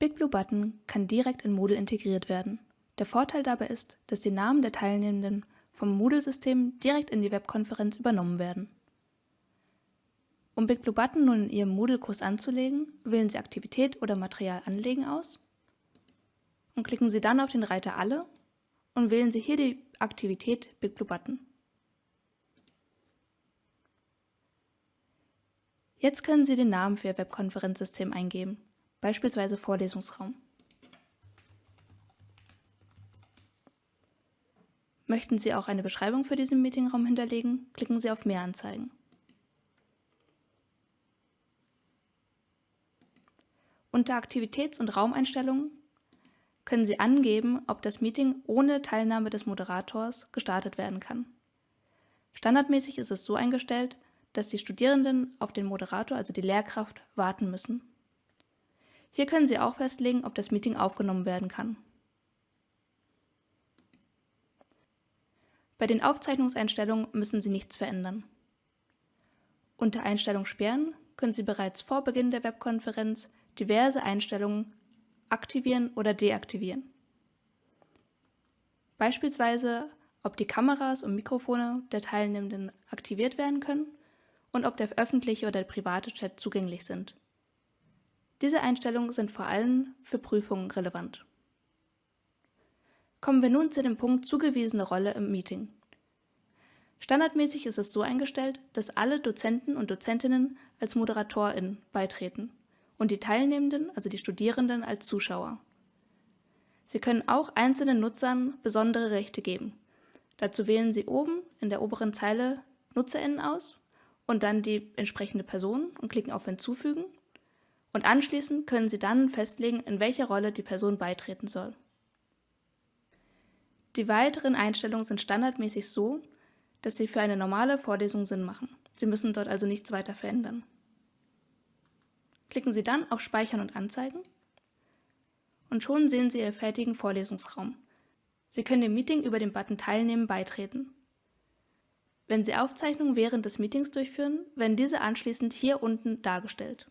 BigBlueButton kann direkt in Moodle integriert werden. Der Vorteil dabei ist, dass die Namen der Teilnehmenden vom Moodle-System direkt in die Webkonferenz übernommen werden. Um BigBlueButton nun in Ihrem Moodle-Kurs anzulegen, wählen Sie Aktivität oder Material anlegen aus und klicken Sie dann auf den Reiter Alle und wählen Sie hier die Aktivität BigBlueButton. Jetzt können Sie den Namen für Ihr Webkonferenzsystem eingeben, beispielsweise Vorlesungsraum. Möchten Sie auch eine Beschreibung für diesen Meetingraum hinterlegen, klicken Sie auf Mehr anzeigen. Unter Aktivitäts- und Raumeinstellungen können Sie angeben, ob das Meeting ohne Teilnahme des Moderators gestartet werden kann. Standardmäßig ist es so eingestellt, dass die Studierenden auf den Moderator, also die Lehrkraft, warten müssen. Hier können Sie auch festlegen, ob das Meeting aufgenommen werden kann. Bei den Aufzeichnungseinstellungen müssen Sie nichts verändern. Unter Einstellung sperren können Sie bereits vor Beginn der Webkonferenz diverse Einstellungen aktivieren oder deaktivieren. Beispielsweise, ob die Kameras und Mikrofone der Teilnehmenden aktiviert werden können und ob der öffentliche oder der private Chat zugänglich sind. Diese Einstellungen sind vor allem für Prüfungen relevant. Kommen wir nun zu dem Punkt zugewiesene Rolle im Meeting. Standardmäßig ist es so eingestellt, dass alle Dozenten und Dozentinnen als ModeratorInnen beitreten und die Teilnehmenden, also die Studierenden, als Zuschauer. Sie können auch einzelnen Nutzern besondere Rechte geben. Dazu wählen Sie oben in der oberen Zeile NutzerInnen aus und dann die entsprechende Person und klicken auf Hinzufügen. Und anschließend können Sie dann festlegen, in welcher Rolle die Person beitreten soll. Die weiteren Einstellungen sind standardmäßig so, dass sie für eine normale Vorlesung Sinn machen. Sie müssen dort also nichts weiter verändern. Klicken Sie dann auf Speichern und Anzeigen und schon sehen Sie Ihren fertigen Vorlesungsraum. Sie können dem Meeting über den Button Teilnehmen beitreten. Wenn Sie Aufzeichnungen während des Meetings durchführen, werden diese anschließend hier unten dargestellt.